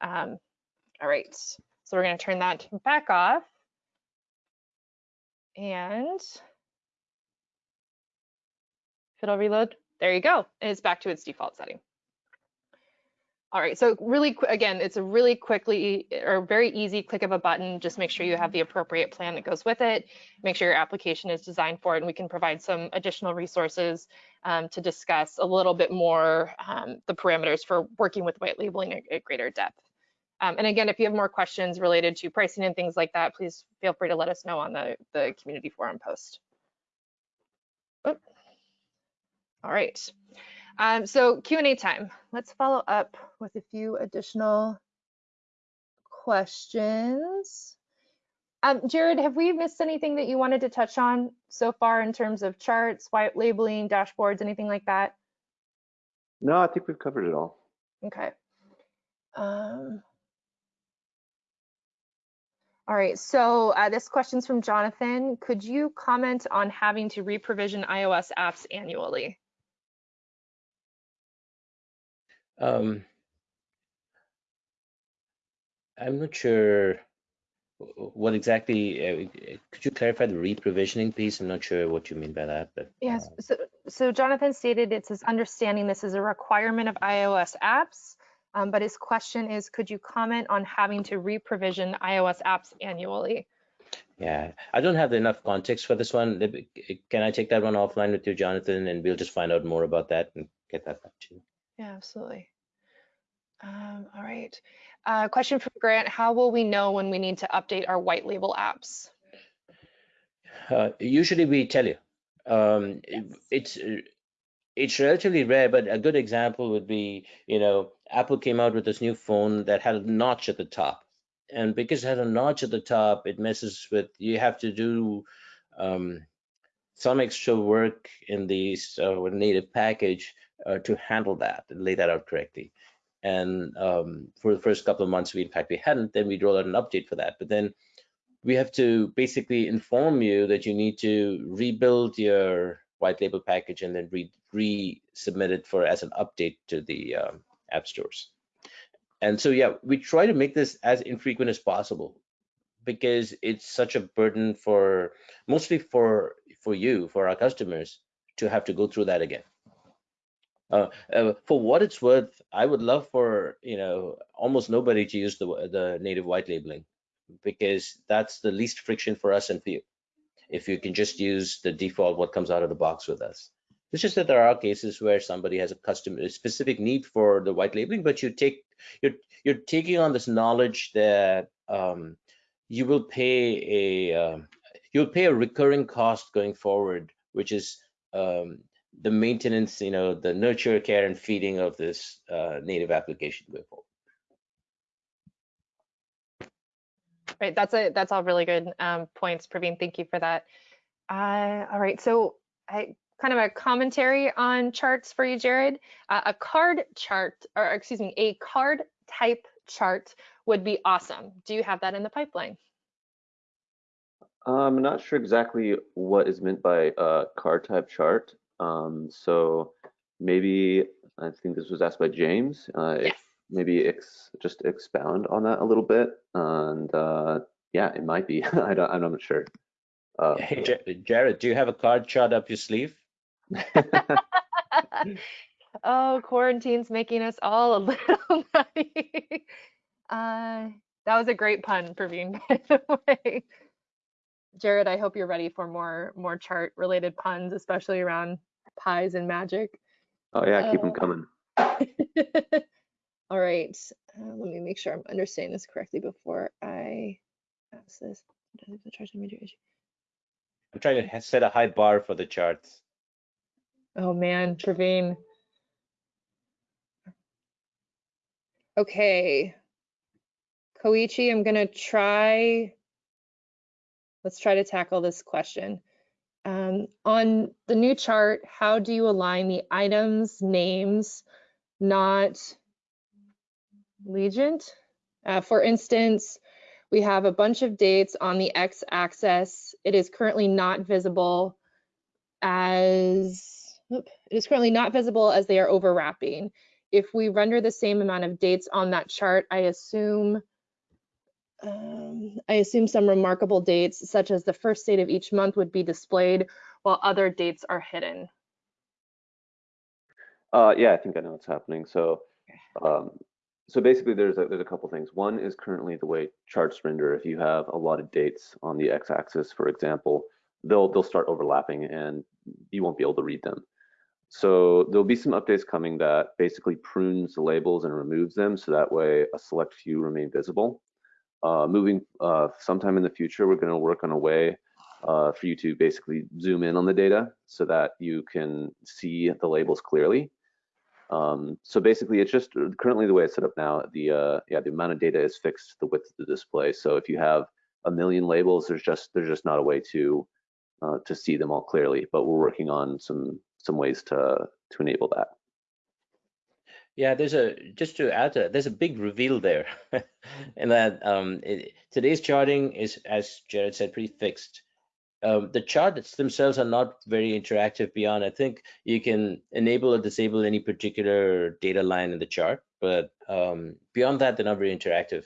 Um, all right, so we're going to turn that back off, and if it'll reload, there you go. And it's back to its default setting. All right, so really, again, it's a really quickly or very easy click of a button. Just make sure you have the appropriate plan that goes with it. Make sure your application is designed for it, and we can provide some additional resources um, to discuss a little bit more um, the parameters for working with white labeling at, at greater depth. Um, and again, if you have more questions related to pricing and things like that, please feel free to let us know on the, the community forum post. Oh. All right. Um, so Q&A time. Let's follow up with a few additional questions. Um, Jared, have we missed anything that you wanted to touch on so far in terms of charts, white labeling, dashboards, anything like that? No, I think we've covered it all. Okay. Um, All right, so uh, this question's from Jonathan. Could you comment on having to re-provision iOS apps annually? Um, I'm not sure what exactly, uh, could you clarify the reprovisioning piece? I'm not sure what you mean by that, but. Yes, uh, so, so Jonathan stated it's his understanding this is a requirement of iOS apps, um, but his question is, could you comment on having to re-provision iOS apps annually? Yeah, I don't have enough context for this one. Can I take that one offline with you, Jonathan, and we'll just find out more about that and get that back to you. Yeah, absolutely. Um, all right. Uh, question from Grant, how will we know when we need to update our white label apps? Uh, usually we tell you. Um, it- it's uh, it's relatively rare, but a good example would be, you know, Apple came out with this new phone that had a notch at the top, and because it had a notch at the top, it messes with. You have to do um, some extra work in the uh, native package uh, to handle that and lay that out correctly. And um, for the first couple of months, we in fact we hadn't. Then we roll out an update for that, but then we have to basically inform you that you need to rebuild your white label package and then re resubmit it for as an update to the um, app stores. And so, yeah, we try to make this as infrequent as possible because it's such a burden for mostly for for you, for our customers to have to go through that again. Uh, uh, for what it's worth, I would love for you know almost nobody to use the the native white labeling because that's the least friction for us and for you. If you can just use the default what comes out of the box with us. It's just that there are cases where somebody has a custom a specific need for the white labeling, but you take you're you're taking on this knowledge that um, you will pay a um, you'll pay a recurring cost going forward, which is um, the maintenance, you know, the nurture, care, and feeding of this uh, native application going forward. Right, that's a that's all really good um, points, Praveen. Thank you for that. Uh, all right, so I kind of a commentary on charts for you, Jared. Uh, a card chart, or excuse me, a card type chart would be awesome. Do you have that in the pipeline? I'm not sure exactly what is meant by a card type chart. Um, so maybe I think this was asked by James. Uh, Yes. If maybe ex, just expound on that a little bit, and uh, yeah, it might be. I don't, I'm not sure. Uh, Hey, Ja- Jared, do you have a card chart up your sleeve? oh, quarantine's making us all a little nutty. uh, that was a great pun, Praveen, by the way. Jared, I hope you're ready for more more chart related puns, especially around pies and magic. oh yeah, keep them Uh, coming. All right, uh, let me make sure I'm understanding this correctly before I ask this. Does the chart have major issue? I'm trying to set a high bar for the charts. Oh man, Praveen. Okay. Koichi, I'm gonna try. Let's try to tackle this question. Um, on the new chart, how do you align the items names, not legend? Uh, for instance, we have a bunch of dates on the x-axis. It is currently not visible as oop, it is currently not visible as they are overlapping. If we render the same amount of dates on that chart, I assume um, I assume some remarkable dates, such as the first date of each month, would be displayed while other dates are hidden. Uh, yeah, I think I know what's happening. So, um, so basically, there's a, there's a couple things. One is currently the way charts render. If you have a lot of dates on the x-axis, for example, they'll they'll start overlapping, and you won't be able to read them. So there'll be some updates coming that basically prunes the labels and removes them, so that way a select few remain visible. Uh, moving uh, sometime in the future, we're going to work on a way uh, for you to basically zoom in on the data so that you can see the labels clearly. Um, so basically, it's just currently the way it's set up now. The uh, yeah, the amount of data is fixed to the width of the display. So if you have a million labels, there's just there's just not a way to uh, to see them all clearly. But we're working on some some ways to to enable that. Yeah, there's a just to add to that, there's a big reveal there, in that um, it, today's charting is, as Jared said, pretty fixed. Um, the charts themselves are not very interactive beyond. I think you can enable or disable any particular data line in the chart, but um, beyond that, they're not very interactive.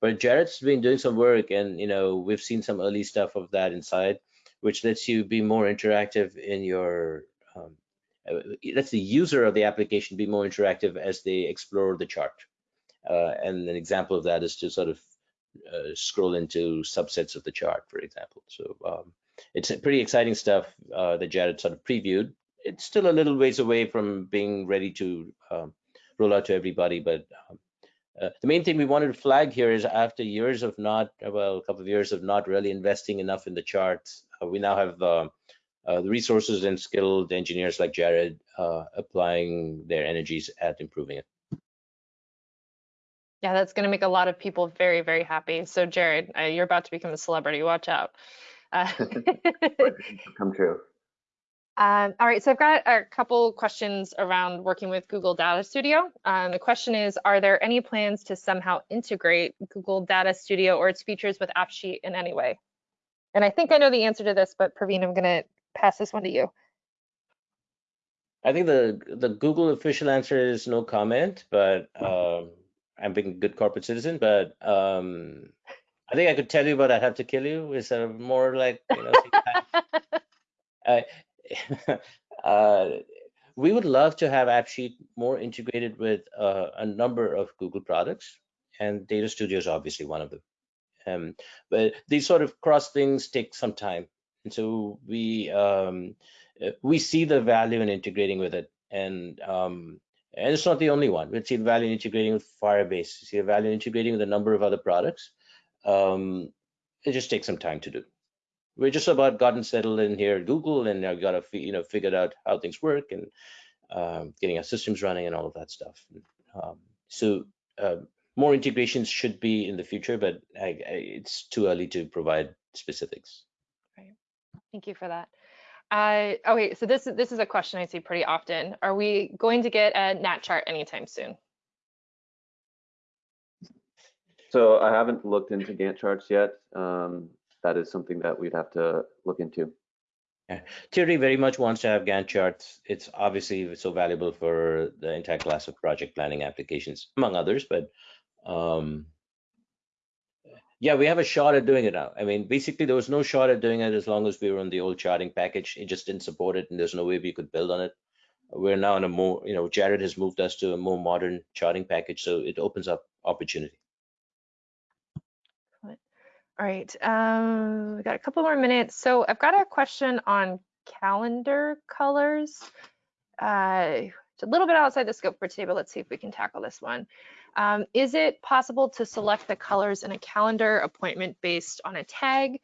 But Jared's been doing some work, and you know we've seen some early stuff of that inside, which lets you be more interactive in your um, lets the user of the application be more interactive as they explore the chart. Uh, and an example of that is to sort of uh, scroll into subsets of the chart, for example. So um, it's pretty exciting stuff uh, that Jared sort of previewed. It's still a little ways away from being ready to um, roll out to everybody, but um, uh, the main thing we wanted to flag here is after years of not, well, a couple of years of not really investing enough in the charts, uh, we now have uh, the resources and skilled engineers like Jared uh, applying their energies at improving it. Yeah, that's going to make a lot of people very, very happy. So Jared, uh, you're about to become a celebrity. Watch out. Uh, Come true. Um, all right, so I've got a couple questions around working with Google Data Studio. Um, the question is, are there any plans to somehow integrate Google Data Studio or its features with AppSheet in any way? And I think I know the answer to this, but Praveen, I'm going to pass this one to you. I think the the Google official answer is no comment, but um, I'm being a good corporate citizen. But um, I think I could tell you, but I'd have to kill you. Is a more like you know. uh, uh, we would love to have AppSheet more integrated with uh, a number of Google products, and Data Studio is obviously one of them. Um, but these sort of cross things take some time. And so we um, uh, we see the value in integrating with it, and um, and it's not the only one. We see the value in integrating with Firebase. We see the value in integrating with a number of other products. Um, it just takes some time to do. We're just about gotten settled in here at Google, and I've got to you know figured out how things work and um, getting our systems running and all of that stuff. Um, so uh, more integrations should be in the future, but I, I, it's too early to provide specifics. Thank you for that. Uh, okay, so this this is a question I see pretty often. Are we going to get a Gantt chart anytime soon? So I haven't looked into Gantt charts yet. Um, that is something that we'd have to look into. Yeah. Thierry very much wants to have Gantt charts. It's obviously so valuable for the entire class of project planning applications, among others, but um, yeah, we have a shot at doing it now. I mean, basically, there was no shot at doing it as long as we were on the old charting package. It just didn't support it, and there's no way we could build on it. We're now in a more, you know, Jared has moved us to a more modern charting package, so it opens up opportunity. All right, um, we got a couple more minutes. So I've got a question on calendar colors. Uh, it's a little bit outside the scope for today, but let's see if we can tackle this one. Um, is it possible to select the colors in a calendar appointment based on a tag?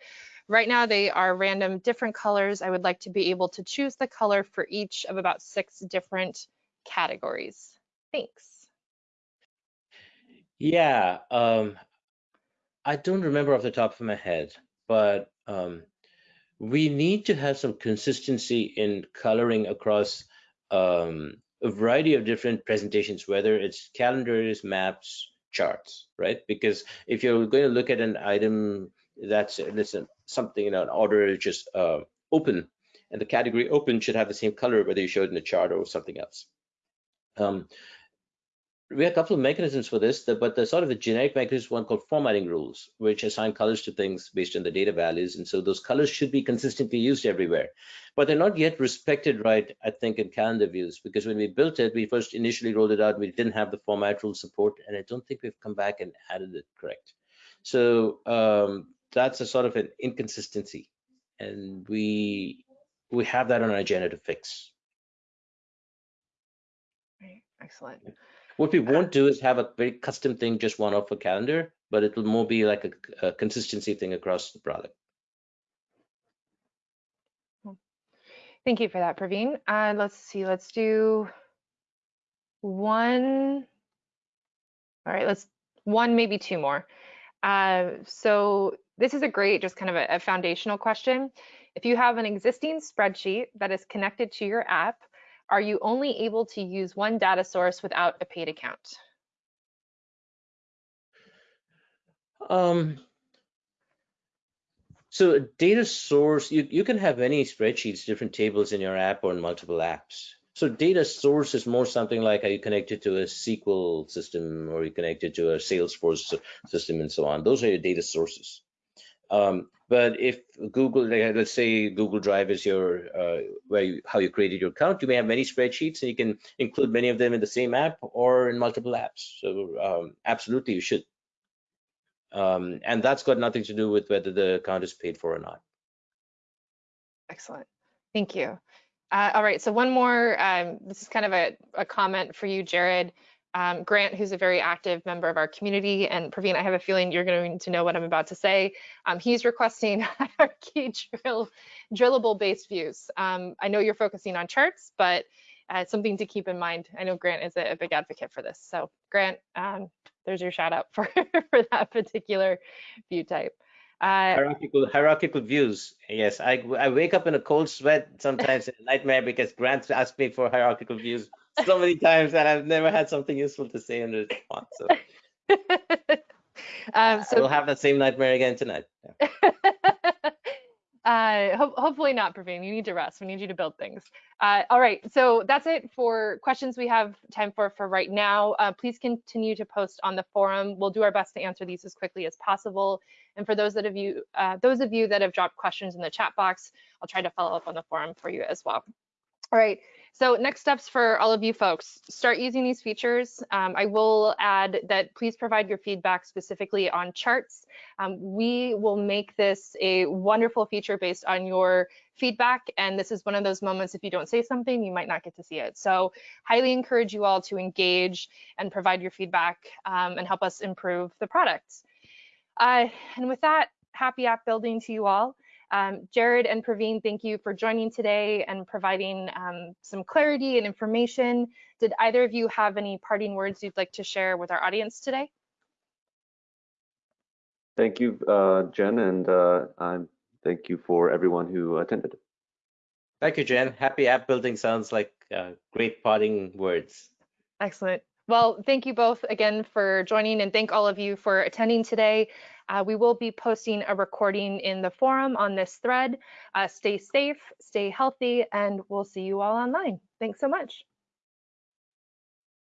Right now they are random different colors. I would like to be able to choose the color for each of about six different categories. Thanks. Yeah, um, I don't remember off the top of my head, but um, we need to have some consistency in coloring across um, a variety of different presentations, whether it's calendars, maps, charts, right? Because if you're going to look at an item that's listen something in an order is just uh, open, and the category open should have the same color whether you show it in a chart or something else. Um, we have a couple of mechanisms for this, but the sort of the generic mechanism one called formatting rules, which assign colors to things based on the data values. And so those colors should be consistently used everywhere. But they're not yet respected right, I think, in calendar views, because when we built it, we first initially rolled it out, we didn't have the format rule support, and I don't think we've come back and added it correct. So um, that's a sort of an inconsistency. And we we have that on our agenda to fix. Excellent. What we won't do is have a very custom thing just one off a calendar, but it will more be like a, a consistency thing across the product. Thank you for that, Praveen. Uh, let's see, let's do one. All right, let's one, maybe two more. Uh, so this is a great, just kind of a, a foundational question. If you have an existing spreadsheet that is connected to your app, Are you only able to use one data source without a paid account? Um, so data source, you, you can have many spreadsheets, different tables in your app or in multiple apps. So data source is more something like are you connected to a SQL system or you connected to a Salesforce system and so on. Those are your data sources. Um, but if Google, let's say Google Drive is your uh, where you, how you created your account, you may have many spreadsheets and you can include many of them in the same app or in multiple apps. So um, absolutely, you should. Um, and that's got nothing to do with whether the account is paid for or not. Excellent. Thank you. Uh, all right, so one more, um, this is kind of a, a comment for you, Jared. Um, Grant, who's a very active member of our community, and Praveen, I have a feeling you're going to know what I'm about to say. Um, he's requesting hierarchy drill, drillable based views. Um, I know you're focusing on charts, but uh, something to keep in mind. I know Grant is a, a big advocate for this. So Grant, um, there's your shout out for, for that particular view type. Uh, hierarchical hierarchical views. Yes, I I wake up in a cold sweat sometimes a nightmare because Grant asked me for hierarchical views so many times that I've never had something useful to say in response. So, um, so we'll have the same nightmare again tonight. Yeah. Uh, ho hopefully not, Praveen. You need to rest. We need you to build things. Uh, all right, so that's it for questions we have time for for right now. Uh, please continue to post on the forum. We'll do our best to answer these as quickly as possible. And for those that of you, uh, those of you that have dropped questions in the chat box, I'll try to follow up on the forum for you as well. All right, so next steps for all of you folks, start using these features. Um, I will add that please provide your feedback specifically on charts. Um, we will make this a wonderful feature based on your feedback. And this is one of those moments, if you don't say something, you might not get to see it. So highly encourage you all to engage and provide your feedback um, and help us improve the product. Uh, and with that, happy app building to you all. Um, Jared and Praveen, thank you for joining today and providing um, some clarity and information. Did either of you have any parting words you'd like to share with our audience today? Thank you, uh, Jen, and uh, thank you for everyone who attended. Thank you, Jen. Happy app building sounds like uh, great parting words. Excellent. Well, thank you both again for joining and thank all of you for attending today. Uh, we will be posting a recording in the forum on this thread. Uh, stay safe, stay healthy, and we'll see you all online. Thanks so much.